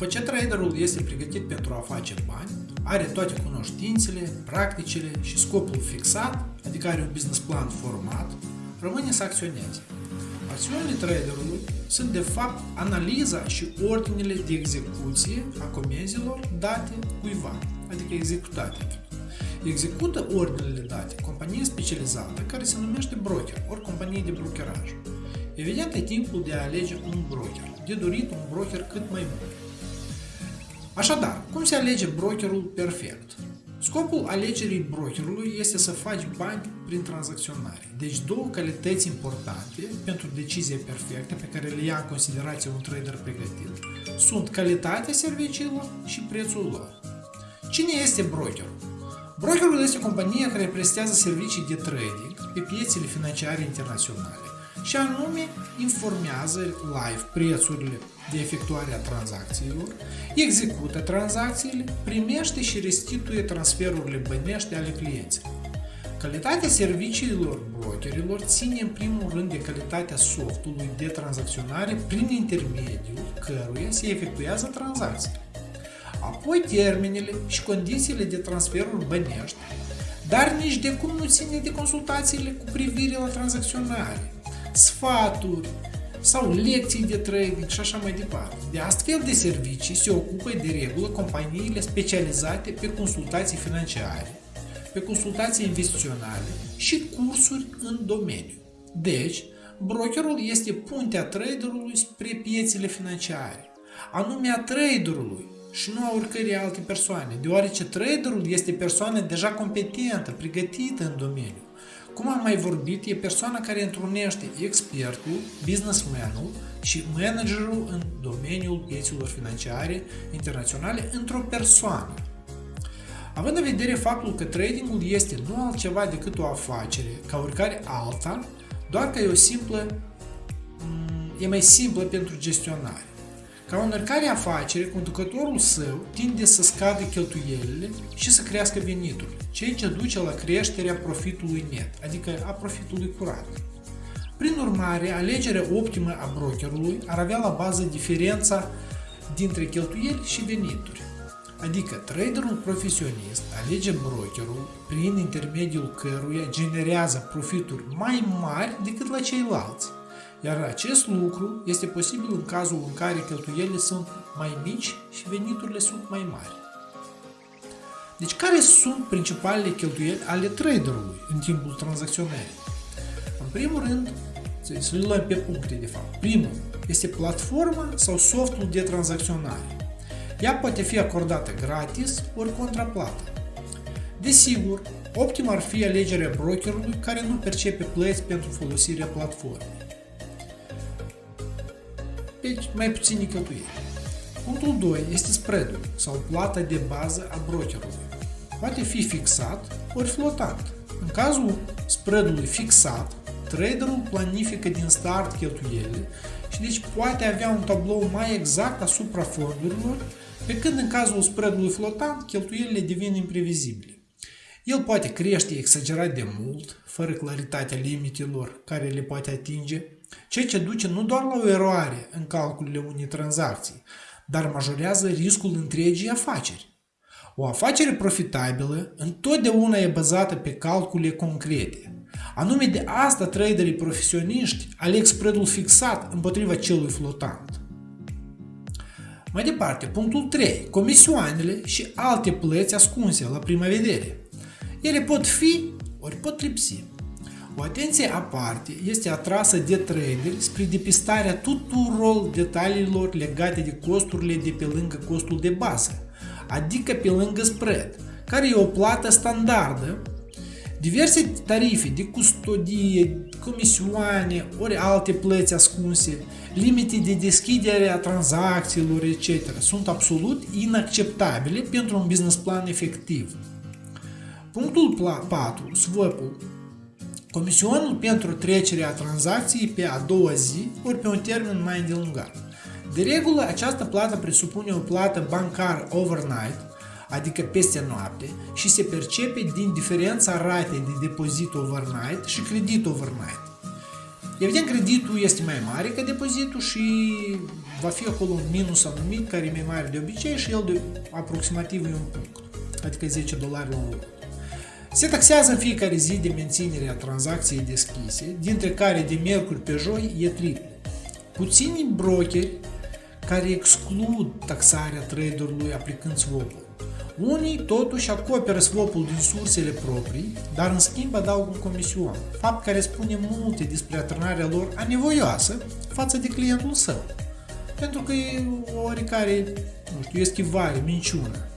După ce traderul este pregătit pentru a face bani, are toate cunoștințele, practicile și scopul fixat, adică are un business plan format, rămâne să acționeze. Acțiunile traderului sunt de fapt analiza și ordinele de execuție a comenzilor date cuiva, adică executate. Execută ordinele date companie specializată care se numește broker, ori companie de brokeraj. Evident, e timpul de a alege un broker, de dorit un broker cât mai bun. Așadar, cum se alege brokerul perfect? Scopul alegerii brokerului este să faci bani prin tranzacționare. Deci două calități importante pentru decizie perfectă pe care le ia în considerație un trader pregătit sunt calitatea serviciilor și prețul lor. Cine este brokerul? Brokerul este compania care prestează servicii de trading pe piețele financiare internaționale și anume informează live prețurile de efectuare a tranzacțiilor, execută tranzacțiile, primește și restituie transferurile bănești ale clienților. Calitatea serviciilor brokerilor ține în primul rând de calitatea softului de tranzacționare prin intermediul căruia se efectuează tranzacțiile. Apoi termenele și condițiile de transferuri bănești, dar nici de cum nu ține de consultațiile cu privire la tranzacționare, sfaturi sau lecții de trading și așa mai departe. De astfel de servicii se ocupă de regulă companiile specializate pe consultații financiare, pe consultații investiționale și cursuri în domeniu. Deci, brokerul este puntea traderului spre piețele financiare, anume a traderului și nu a oricărei alte persoane, deoarece traderul este persoană deja competentă, pregătită în domeniu. Cum am mai vorbit, e persoana care întrunește expertul, businessmanul și managerul în domeniul pieților financiare internaționale într-o persoană. Având în vedere faptul că tradingul este nu altceva decât o afacere, ca oricare alta, doar că e o simplă, e mai simplă pentru gestionare. Ca în oricare afacere, conducătorul său tinde să scadă cheltuielile și să crească venitul, ceea ce duce la creșterea profitului net, adică a profitului curat. Prin urmare, alegerea optimă a brokerului ar avea la bază diferența dintre cheltuieli și venituri. Adică traderul profesionist alege brokerul prin intermediul căruia generează profituri mai mari decât la ceilalți iar acest lucru este posibil în cazul în care cheltuielile sunt mai mici și veniturile sunt mai mari. Deci care sunt principalele cheltuieli ale traderului în timpul tranzacționării? În primul rând, să le luăm pe puncte de fapt. Primul este platforma sau softul de tranzacționare. Ea poate fi acordată gratis ori contraplată. Desigur, optim ar fi alegerea brokerului care nu percepe plăți pentru folosirea platformei. Deci, mai puține cheltuieli. Punctul 2 este spreadul sau plata de bază a brokerului. Poate fi fixat ori flotant. În cazul spreadului fixat, traderul planifică din start cheltuielile și deci poate avea un tablou mai exact asupra fondurilor, pe când în cazul spreadului flotant, cheltuielile devin imprevizibile. El poate crește exagerat de mult, fără claritatea limitelor care le poate atinge, ceea ce duce nu doar la o eroare în calculele unei tranzacții, dar majorează riscul întregii afaceri. O afacere profitabilă întotdeauna e bazată pe calcule concrete. Anume de asta traderii profesioniști aleg spreadul fixat împotriva celui flotant. Mai departe, punctul 3. Comisioanele și alte plăți ascunse la prima vedere. Ele pot fi ori pot lipsi. O atenție aparte este atrasă de traderi spre depistarea tuturor detaliilor legate de costurile de pe lângă costul de bază, adică pe lângă spread, care e o plată standardă, diverse tarife de custodie, comisioane ori alte plăți ascunse, limite de deschidere a tranzacțiilor, etc. sunt absolut inacceptabile pentru un business plan efectiv. Punctul 4, swap-ul, comisionul pentru trecerea tranzacției pe a doua zi ori pe un termen mai îndelungat. De regulă, această plată presupune o plată bancară overnight, adică peste noapte, și se percepe din diferența ratei de depozit overnight și credit overnight. Evident, creditul este mai mare ca depozitul și va fi acolo un minus anumit care e mai mare de obicei și el de aproximativ e un punct, adică 10 dolari la un lot. Se taxează în fiecare zi de menținere a tranzacției deschise, dintre care de miercuri pe joi e triplu. Puțini brokeri care exclud taxarea traderului aplicând swap-ul. Unii totuși acoperă swap-ul din sursele proprii, dar în schimb adaugă un comision, fapt care spune multe despre atârnarea lor anevoioasă față de clientul său. Pentru că e o oricare, nu știu, eschivare, minciună.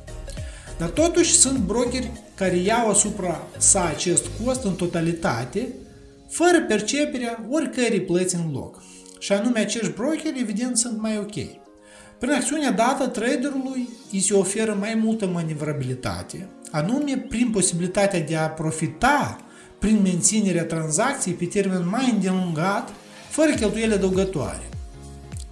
Dar totuși sunt brokeri care iau asupra sa acest cost în totalitate, fără perceperea oricărei plăți în loc. Și anume acești brokeri, evident, sunt mai ok. Prin acțiunea dată traderului îi se oferă mai multă manevrabilitate, anume prin posibilitatea de a profita prin menținerea tranzacției pe termen mai îndelungat, fără cheltuieli adăugătoare.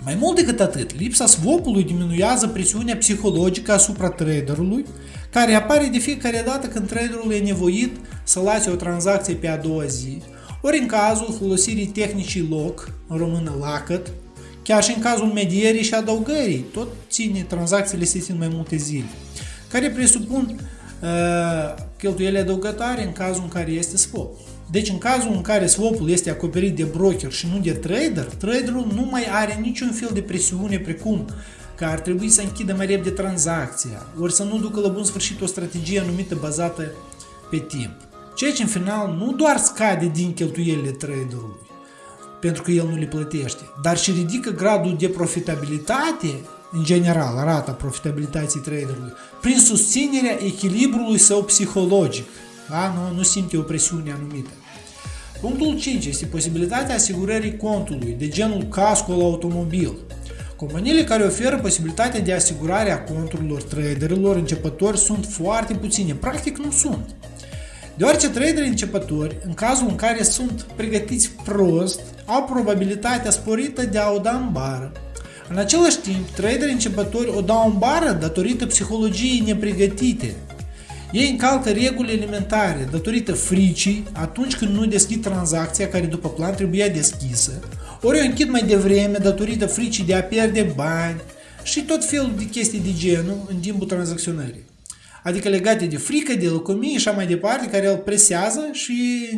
Mai mult decât atât, lipsa swap-ului diminuează presiunea psihologică asupra traderului, care apare de fiecare dată când traderul e nevoit să lase o tranzacție pe a doua zi, ori în cazul folosirii tehnicii lock, în română lacăt, Chiar și în cazul medierii și adăugării, tot ține tranzacțiile se țin mai multe zile, care presupun uh, cheltuieli adăugătoare în cazul în care este swap. Deci în cazul în care swap-ul este acoperit de broker și nu de trader, traderul nu mai are niciun fel de presiune precum că ar trebui să închidă mai repede tranzacția, ori să nu ducă la bun sfârșit o strategie anumită bazată pe timp. Ceea ce în final nu doar scade din cheltuielile traderului, pentru că el nu le plătește, dar și ridică gradul de profitabilitate, în general, rata profitabilității traderului, prin susținerea echilibrului său psihologic. Da? Nu, nu simte o presiune anumită. Punctul 5 este posibilitatea asigurării contului, de genul casco la automobil. Companiile care oferă posibilitatea de asigurare a conturilor traderilor începători sunt foarte puține, practic nu sunt. Deoarece traderii începători, în cazul în care sunt pregătiți prost, au probabilitatea sporită de a o da în bară. În același timp, traderii începători o dau în bară datorită psihologiei nepregătite. Ei încalcă reguli elementare datorită fricii atunci când nu deschid tranzacția care după plan trebuia deschisă, ori o închid mai devreme datorită fricii de a pierde bani și tot felul de chestii de genul în timpul tranzacționării adică legate de frică, de lăcomie și așa mai departe, care îl presează și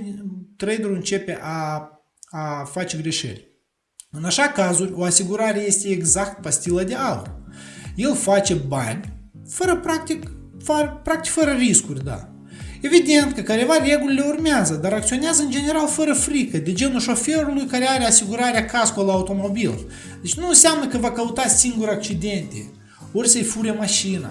traderul începe a, a face greșeli. În așa cazuri, o asigurare este exact pastila de aur. El face bani, fără practic, fără, practic fără riscuri, da. Evident că careva regulile urmează, dar acționează în general fără frică, de genul șoferului care are asigurarea casco la automobil. Deci nu înseamnă că va căuta singur accidente, ori să-i fure mașina,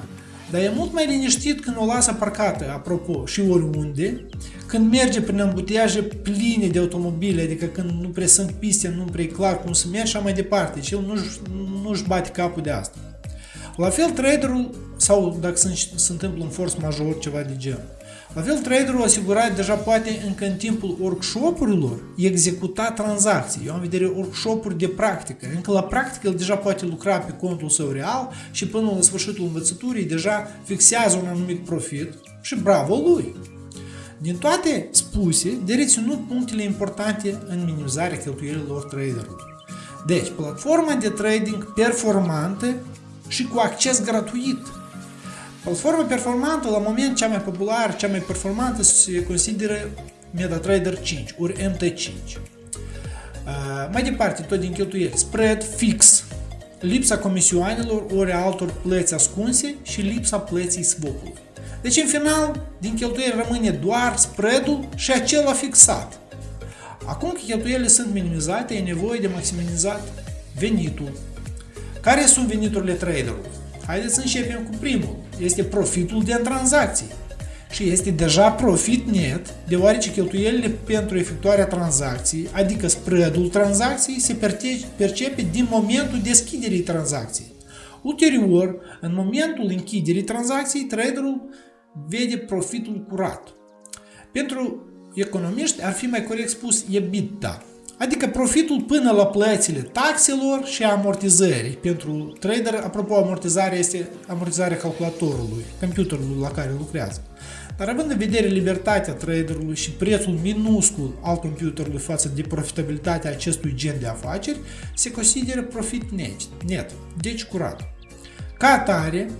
dar e mult mai liniștit când o lasă parcată, apropo, și oriunde, când merge prin ambutiaje pline de automobile, adică când nu prea sunt piste, nu prea e clar cum să mergi și mai departe. Și el nu-și, nu-și bate capul de asta. La fel, traderul, sau dacă se, se întâmplă un force major, ceva de genul, la fel, traderul asigurat deja poate încă în timpul workshopurilor executa tranzacții. Eu am vedere workshopuri de practică. Încă la practică el deja poate lucra pe contul său real și până la sfârșitul învățăturii deja fixează un anumit profit și bravo lui! Din toate spuse, de reținut punctele importante în minimizarea cheltuielilor traderului. Deci, platforma de trading performantă și cu acces gratuit Platforma performantă, la moment cea mai populară, cea mai performantă se consideră MetaTrader 5, ori MT5. Uh, mai departe, tot din cheltuieli, spread fix, lipsa comisioanelor ori altor plăți ascunse și lipsa plății swap-ului. Deci, în final, din cheltuieli rămâne doar spreadul și acela fixat. Acum că cheltuielile sunt minimizate, e nevoie de maximizat venitul. Care sunt veniturile traderului? Haideți să începem cu primul. Este profitul de tranzacții. Și este deja profit net, deoarece cheltuielile pentru efectuarea tranzacției, adică spreadul tranzacției, se percepe din momentul deschiderii tranzacției. Ulterior, în momentul închiderii tranzacției, traderul vede profitul curat. Pentru economiști ar fi mai corect spus EBITDA, Adică profitul până la plățile taxelor și amortizării. Pentru trader, apropo, amortizarea este amortizarea calculatorului, computerului la care lucrează. Dar având în vedere libertatea traderului și prețul minuscul al computerului față de profitabilitatea acestui gen de afaceri, se consideră profit net, net deci curat. Ca atare,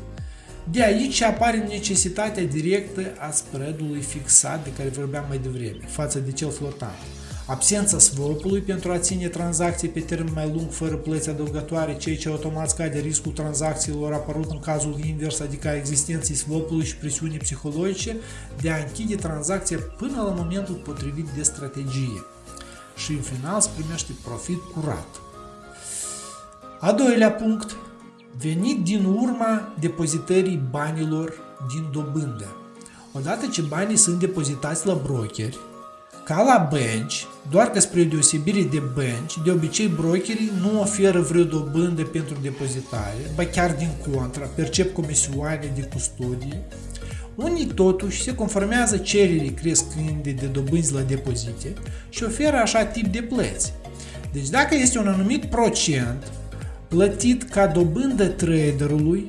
de aici apare necesitatea directă a spreadului fixat de care vorbeam mai devreme, față de cel flotant. Absența swap-ului pentru a ține tranzacții pe termen mai lung fără plăți adăugătoare, ceea ce automat scade riscul tranzacțiilor apărut în cazul invers, adică a existenței swap-ului și presiunii psihologice de a închide tranzacția până la momentul potrivit de strategie. Și în final se primește profit curat. A doilea punct, venit din urma depozitării banilor din dobândă. Odată ce banii sunt depozitați la brokeri, ca la bănci, doar că spre deosebire de bănci, de obicei brokerii nu oferă vreo dobândă pentru depozitare, ba chiar din contra, percep comisioane de custodie, unii totuși se conformează cererii crescânde de dobânzi la depozite și oferă așa tip de plăți. Deci dacă este un anumit procent plătit ca dobândă traderului,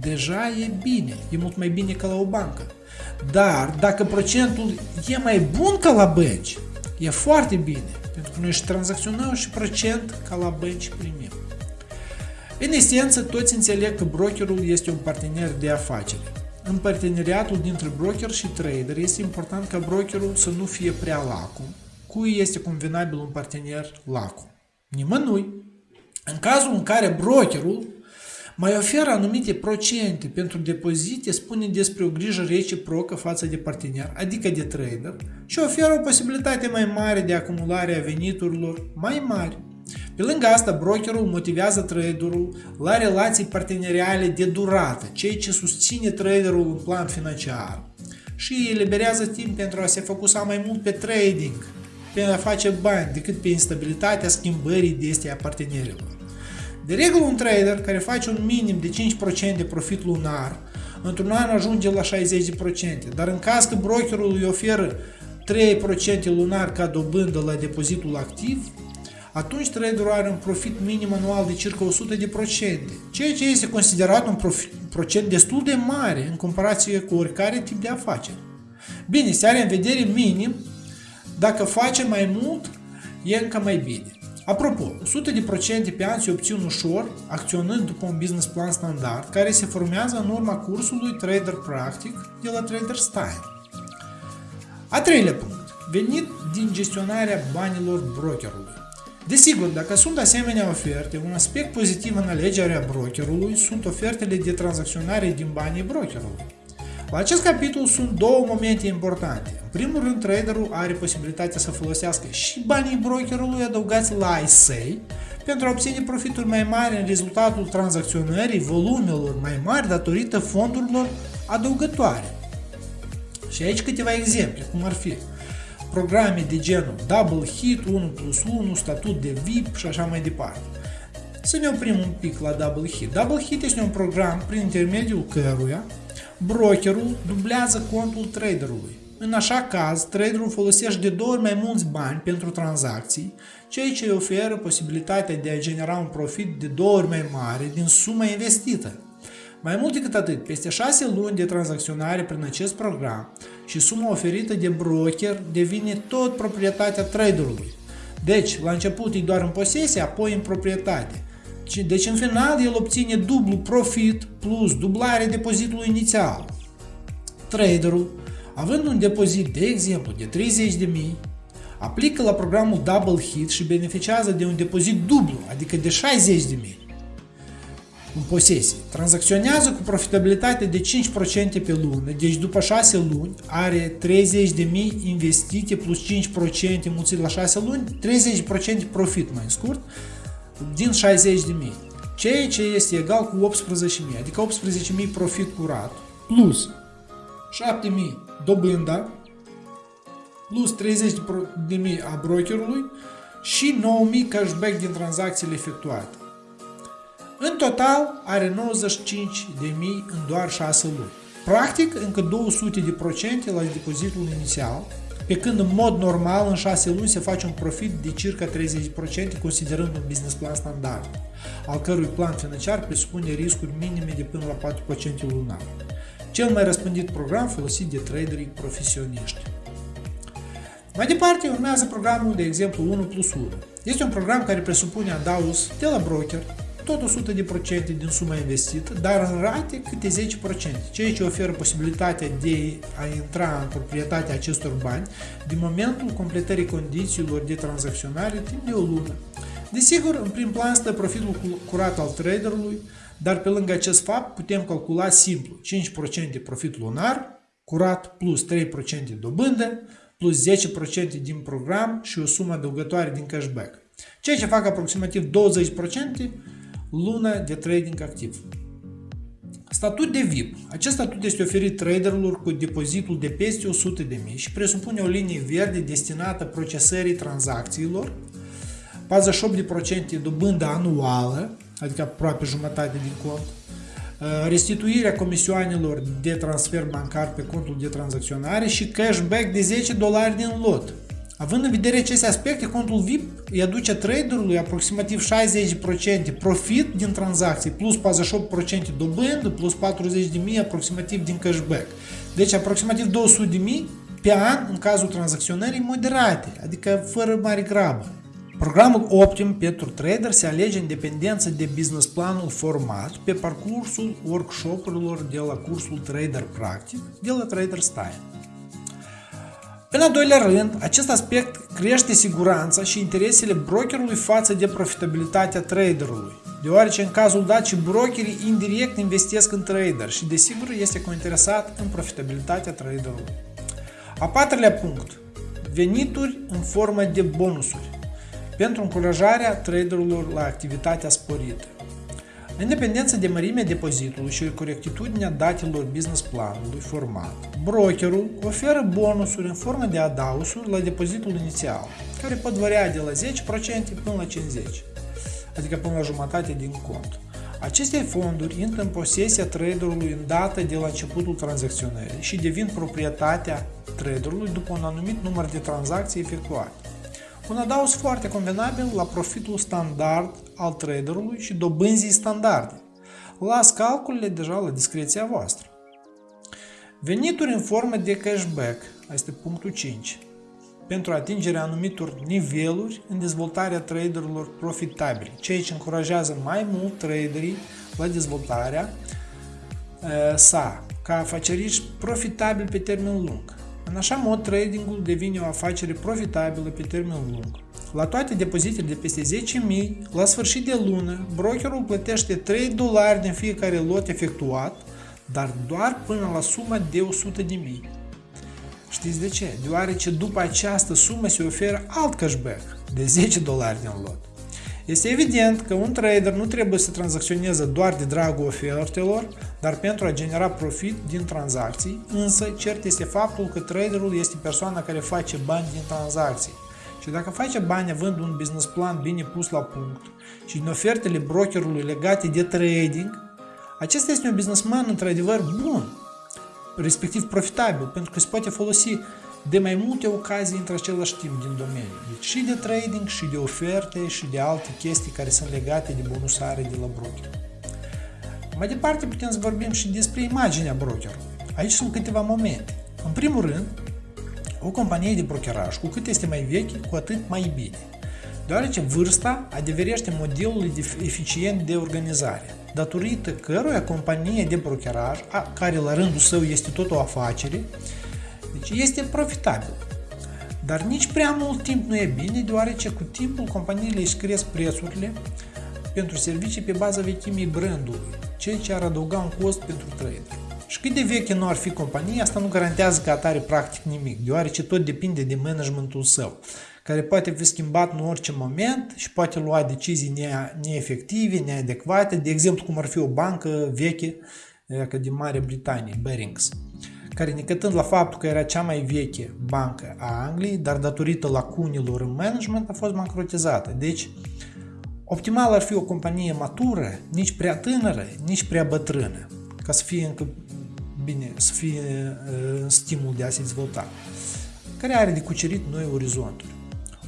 deja e bine, e mult mai bine ca la o bancă. Dar dacă procentul e mai bun ca la bănci, e foarte bine, pentru că noi și tranzacționăm și procent ca la bănci primim. În esență, toți înțeleg că brokerul este un partener de afaceri. În parteneriatul dintre broker și trader este important ca brokerul să nu fie prea lacu. Cui este convenabil un partener lacu? Nimănui. În cazul în care brokerul mai oferă anumite procente pentru depozite, spune despre o grijă reciprocă față de partener, adică de trader, și oferă o posibilitate mai mare de acumulare a veniturilor mai mari. Pe lângă asta, brokerul motivează traderul la relații parteneriale de durată, ceea ce susține traderul în plan financiar și eliberează timp pentru a se focusa mai mult pe trading, pe a face bani, decât pe instabilitatea schimbării de este a partenerilor. De regulă, un trader care face un minim de 5% de profit lunar, într-un an ajunge la 60%, dar în caz că brokerul îi oferă 3% lunar ca dobândă la depozitul activ, atunci traderul are un profit minim anual de circa 100%, ceea ce este considerat un profit, procent destul de mare în comparație cu oricare tip de afaceri. Bine, se are în vedere minim, dacă face mai mult, e încă mai bine. Apropo, 100% pe an se obțin ușor, acționând după un business plan standard, care se formează în urma cursului Trader Practic de la Trader Style. A treilea punct. Venit din gestionarea banilor brokerului. Desigur, dacă sunt asemenea oferte, un aspect pozitiv în alegerea brokerului sunt ofertele de tranzacționare din banii brokerului. La acest capitol sunt două momente importante. În primul rând, traderul are posibilitatea să folosească și banii brokerului adăugați la ISA pentru a obține profituri mai mari în rezultatul tranzacționării volumelor mai mari datorită fondurilor adăugătoare. Și aici câteva exemple, cum ar fi programe de genul Double Hit, 1 plus 1, statut de VIP și așa mai departe. Să ne oprim un pic la Double Hit. Double Hit este un program prin intermediul căruia brokerul dublează contul traderului. În așa caz, traderul folosește de două ori mai mulți bani pentru tranzacții, ceea ce îi oferă posibilitatea de a genera un profit de două ori mai mare din suma investită. Mai mult decât atât, peste 6 luni de tranzacționare prin acest program și suma oferită de broker devine tot proprietatea traderului. Deci, la început e doar în posesie, apoi în proprietate. Deci în final el obține dublu profit plus dublarea depozitului inițial. Traderul, având un depozit de exemplu de 30.000, aplică la programul Double Hit și beneficiază de un depozit dublu, adică de 60.000 în posesie. Tranzacționează cu profitabilitate de 5% pe lună, deci după 6 luni are 30.000 investite plus 5% mulțit la 6 luni, 30% profit mai scurt, din 60 de mii, ceea ce este egal cu 18.000, adică 18.000 profit curat, plus 7.000 dobânda, plus 30.000 a brokerului și 9.000 cashback din tranzacțiile efectuate. În total are 95.000 în doar 6 luni. Practic, încă 200 de procente la depozitul inițial, pe când în mod normal în 6 luni se face un profit de circa 30% considerând un business plan standard, al cărui plan financiar presupune riscuri minime de până la 4% lunar. cel mai răspândit program folosit de traderii profesioniști. Mai departe, urmează programul, de exemplu, 1 plus 1. Este un program care presupune adaus de la broker, tot 100% din suma investită, dar în rate câte 10%, ceea ce oferă posibilitatea de a intra în proprietatea acestor bani din momentul completării condițiilor de tranzacționare timp de o lună. Desigur, în prim plan stă profitul curat al traderului, dar pe lângă acest fapt putem calcula simplu 5% profit lunar, curat plus 3% dobândă, plus 10% din program și o sumă adăugătoare din cashback, ceea ce fac aproximativ 20% lună de trading activ. Statut de VIP. Acest statut este oferit traderilor cu depozitul de peste 100.000 și presupune o linie verde destinată procesării tranzacțiilor, 48% dobândă anuală, adică aproape jumătate din cont, uh, restituirea comisioanelor de transfer bancar pe contul de tranzacționare și cashback de 10 dolari din lot. Având în vedere aceste aspecte, contul VIP îi aduce traderului aproximativ 60% profit din tranzacții, plus 48% dobândă, plus 40.000 aproximativ din cashback. Deci aproximativ 200.000 pe an în cazul tranzacționării moderate, adică fără mare grabă. Programul optim pentru trader se alege în dependență de business planul format pe parcursul workshopurilor de la cursul Trader Practic de la Trader Style. În al doilea rând, acest aspect crește siguranța și interesele brokerului față de profitabilitatea traderului, deoarece în cazul dat și brokerii indirect investesc în trader și desigur este cointeresat în profitabilitatea traderului. A patrulea punct, venituri în formă de bonusuri pentru încurajarea traderilor la activitatea sporită. În dependență de mărimea depozitului și corectitudinea datelor business planului format, brokerul oferă bonusuri în formă de adausuri la depozitul inițial, care pot varia de la 10% până la 50%, adică până la jumătate din cont. Aceste fonduri intră în posesia traderului în data de la începutul tranzacționării și devin proprietatea traderului după un anumit număr de tranzacții efectuate. Un adaos foarte convenabil la profitul standard al traderului și dobânzii standarde. Las calculele deja la discreția voastră. Venituri în formă de cashback, este punctul 5, pentru atingerea anumitor niveluri în dezvoltarea traderilor profitabili, ceea ce încurajează mai mult traderii la dezvoltarea sa, ca afaceriști profitabili pe termen lung. În așa mod, tradingul devine o afacere profitabilă pe termen lung. La toate depozitele de peste 10.000, la sfârșit de lună, brokerul plătește 3 dolari din fiecare lot efectuat, dar doar până la suma de 100.000. Știți de ce? Deoarece după această sumă se oferă alt cashback de 10 dolari din lot. Este evident că un trader nu trebuie să tranzacționeze doar de dragul ofertelor, dar pentru a genera profit din tranzacții, însă cert este faptul că traderul este persoana care face bani din tranzacții. Și dacă face bani având un business plan bine pus la punct și din ofertele brokerului legate de trading, acesta este un businessman într-adevăr bun, respectiv profitabil, pentru că se poate folosi de mai multe ocazii într același timp din domeniu. Deci și de trading, și de oferte, și de alte chestii care sunt legate de bonusare de la broker. Mai departe putem să vorbim și despre imaginea brokerului. Aici sunt câteva momente. În primul rând, o companie de brokeraj, cu cât este mai veche, cu atât mai bine. Deoarece vârsta adeverește modelul de eficient de organizare, datorită căruia companie de brokeraj, care la rândul său este tot o afacere, deci este profitabil. Dar nici prea mult timp nu e bine, deoarece cu timpul companiile își cresc prețurile pentru servicii pe baza vechimii brandului, ceea ce ar adăuga un cost pentru trader. Și cât de veche nu ar fi compania, asta nu garantează că atare practic nimic, deoarece tot depinde de managementul său, care poate fi schimbat în orice moment și poate lua decizii neefective, neadecvate, de exemplu cum ar fi o bancă veche, ca din Marea Britanie, Barings care necătând la faptul că era cea mai veche bancă a Angliei, dar datorită lacunilor în management a fost bancrotizată. Deci, optimal ar fi o companie matură, nici prea tânără, nici prea bătrână, ca să fie încă bine, să fie uh, în stimul de a se dezvolta, care are de cucerit noi orizonturi.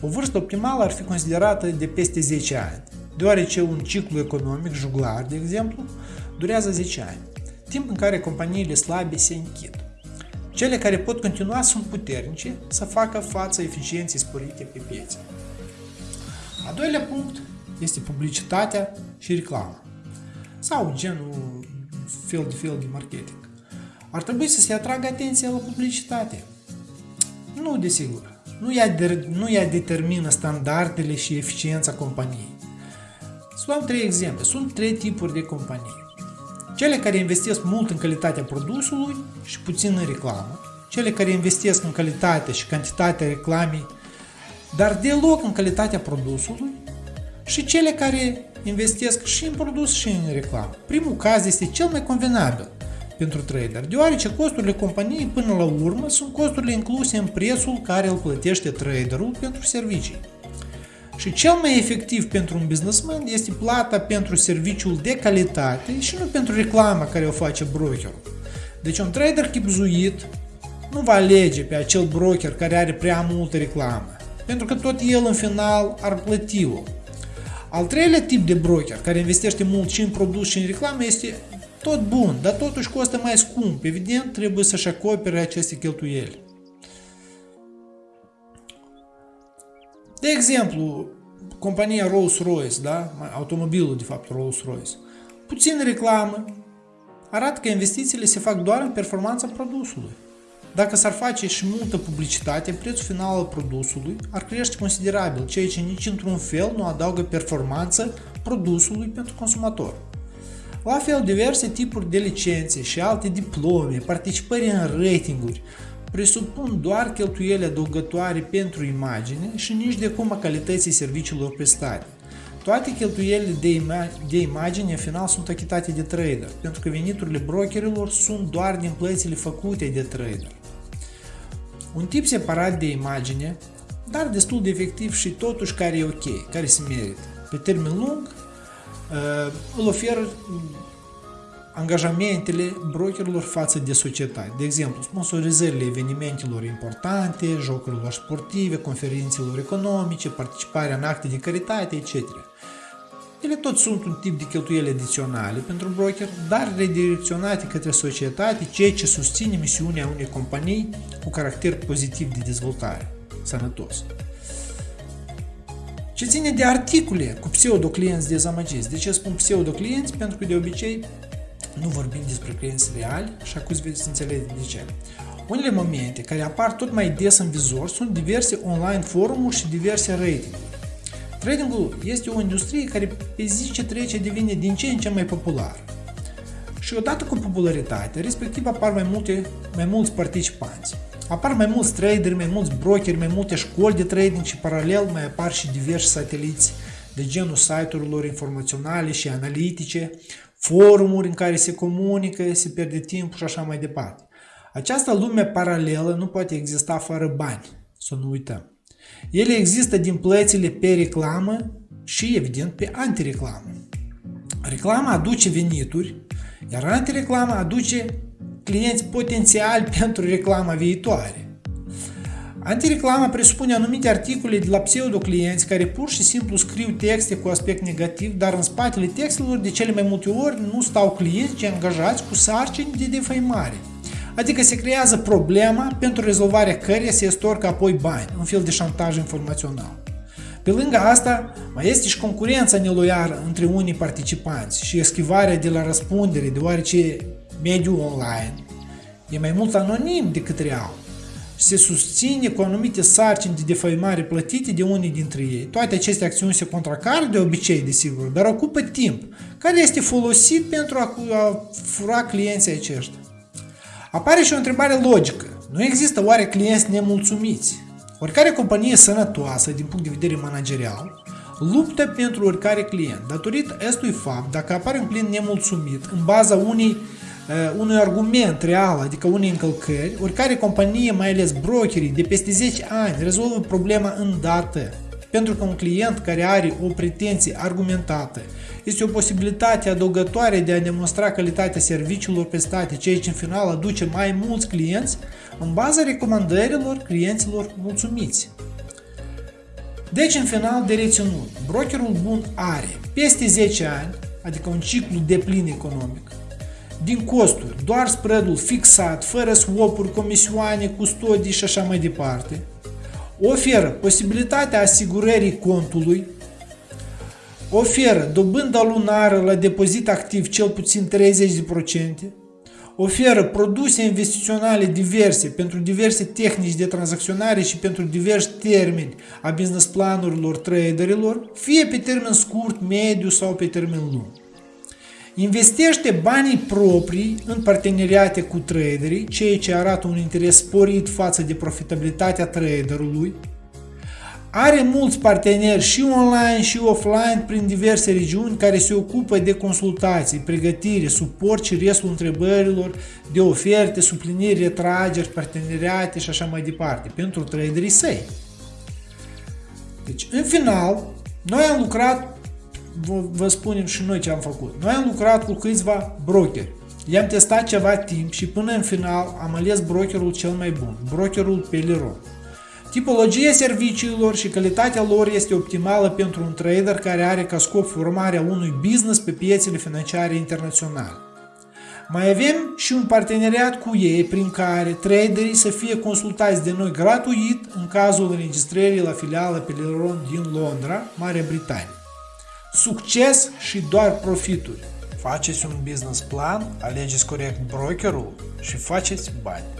O vârstă optimală ar fi considerată de peste 10 ani, deoarece un ciclu economic juglar, de exemplu, durează 10 ani. timp în care companiile slabe se închid. Cele care pot continua sunt puternice să facă față eficienței sporite pe piețe. A doilea punct este publicitatea și reclama sau genul fel de fel de marketing. Ar trebui să se atragă atenția la publicitate. Nu, desigur. Nu ea, de, nu ea determină standardele și eficiența companiei. Să luăm trei exemple. Sunt trei tipuri de companii. Cele care investesc mult în calitatea produsului și puțin în reclamă. Cele care investesc în calitate și cantitatea reclamei, dar deloc în calitatea produsului. Și cele care investesc și în produs și în reclamă. Primul caz este cel mai convenabil pentru trader, deoarece costurile companiei până la urmă sunt costurile incluse în prețul care îl plătește traderul pentru servicii. Și cel mai efectiv pentru un businessman este plata pentru serviciul de calitate și nu pentru reclama care o face brokerul. Deci un trader chipzuit nu va alege pe acel broker care are prea multă reclamă, pentru că tot el în final ar plăti-o. Al treilea tip de broker care investește mult și în produs și în reclamă este tot bun, dar totuși costă mai scump. Evident, trebuie să-și acopere aceste cheltuieli. De exemplu, compania Rolls-Royce, da? automobilul de fapt Rolls-Royce, puțin reclamă, arată că investițiile se fac doar în performanța produsului. Dacă s-ar face și multă publicitate, prețul final al produsului ar crește considerabil, ceea ce nici într-un fel nu adaugă performanță produsului pentru consumator. La fel, diverse tipuri de licențe și alte diplome, participări în ratinguri, presupun doar cheltuieli adăugătoare pentru imagine și nici de cum a calității serviciilor prestate. Toate cheltuielile de, ima- de imagine în final sunt achitate de trader, pentru că veniturile brokerilor sunt doar din plățile făcute de trader. Un tip separat de imagine, dar destul de efectiv și totuși care e ok, care se merită. Pe termen lung, uh, îl oferă angajamentele brokerilor față de societate. De exemplu, sponsorizările evenimentelor importante, jocurilor sportive, conferințelor economice, participarea în acte de caritate, etc. Ele tot sunt un tip de cheltuieli adiționale pentru broker, dar redirecționate către societate, ceea ce susține misiunea unei companii cu caracter pozitiv de dezvoltare, sănătos. Ce ține de articole cu pseudo-clienți dezamăgiți. De ce spun pseudo-clienți? Pentru că de obicei nu vorbim despre clienți reali și acum veți înțelege de ce. Unele momente care apar tot mai des în vizor sunt diverse online forumuri și diverse ratinguri. Tradingul este o industrie care pe zi ce trece devine din ce în ce mai populară. Și odată cu popularitatea, respectiv apar mai, multe, mai mulți participanți. Apar mai mulți traderi, mai mulți brokeri, mai multe școli de trading și paralel mai apar și diversi sateliți de genul site-urilor informaționale și analitice, forumuri în care se comunică, se pierde timp și așa mai departe. Această lume paralelă nu poate exista fără bani, să nu uităm. Ele există din plățile pe reclamă și, evident, pe antireclamă. Reclama aduce venituri, iar antireclama aduce clienți potențiali pentru reclama viitoare. Antireclama presupune anumite articole de la pseudo-clienți care pur și simplu scriu texte cu aspect negativ, dar în spatele textelor de cele mai multe ori nu stau clienți, ci angajați cu sarcini de defăimare. Adică se creează problema pentru rezolvarea căreia se estorcă apoi bani, un fel de șantaj informațional. Pe lângă asta, mai este și concurența neloială între unii participanți și eschivarea de la răspundere, deoarece mediul online e mai mult anonim decât real se susține cu anumite sarcini de defăimare plătite de unii dintre ei. Toate aceste acțiuni se contracară de obicei, desigur, dar ocupă timp, care este folosit pentru a fura clienții aceștia. Apare și o întrebare logică. Nu există oare clienți nemulțumiți? Oricare companie sănătoasă din punct de vedere managerial luptă pentru oricare client. Datorită acestui fapt, dacă apare un client nemulțumit în baza unei Uh, unui argument real, adică unei încălcări, oricare companie, mai ales brokerii, de peste 10 ani rezolvă problema îndată. Pentru că un client care are o pretenție argumentată este o posibilitate adăugătoare de a demonstra calitatea serviciilor prestate, ceea ce în final aduce mai mulți clienți în baza recomandărilor clienților mulțumiți. Deci, în final de reținut, brokerul bun are peste 10 ani, adică un ciclu de plin economic, din costuri, doar spreadul fixat, fără swap-uri, comisioane, custodii și așa mai departe. Oferă posibilitatea asigurării contului, oferă dobânda lunară la depozit activ cel puțin 30%, oferă produse investiționale diverse pentru diverse tehnici de tranzacționare și pentru diversi termeni a business planurilor traderilor, fie pe termen scurt, mediu sau pe termen lung. Investește banii proprii în parteneriate cu traderii, ceea ce arată un interes sporit față de profitabilitatea traderului, are mulți parteneri și online și offline prin diverse regiuni care se ocupă de consultații, pregătire, suport și restul întrebărilor de oferte, supliniri, retrageri, parteneriate și așa mai departe pentru traderii săi. Deci, în final, noi am lucrat, vă, vă spunem și noi ce am făcut. Noi am lucrat cu câțiva brokeri. I-am testat ceva timp și până în final am ales brokerul cel mai bun, brokerul Peliron. Tipologia serviciilor și calitatea lor este optimală pentru un trader care are ca scop formarea unui business pe piețele financiare internaționale. Mai avem și un parteneriat cu ei prin care traderii să fie consultați de noi gratuit în cazul înregistrării la filiala Peliron din Londra, Marea Britanie. Succes și doar profituri! Faceți un business plan, alegeți corect brokerul și faceți bani!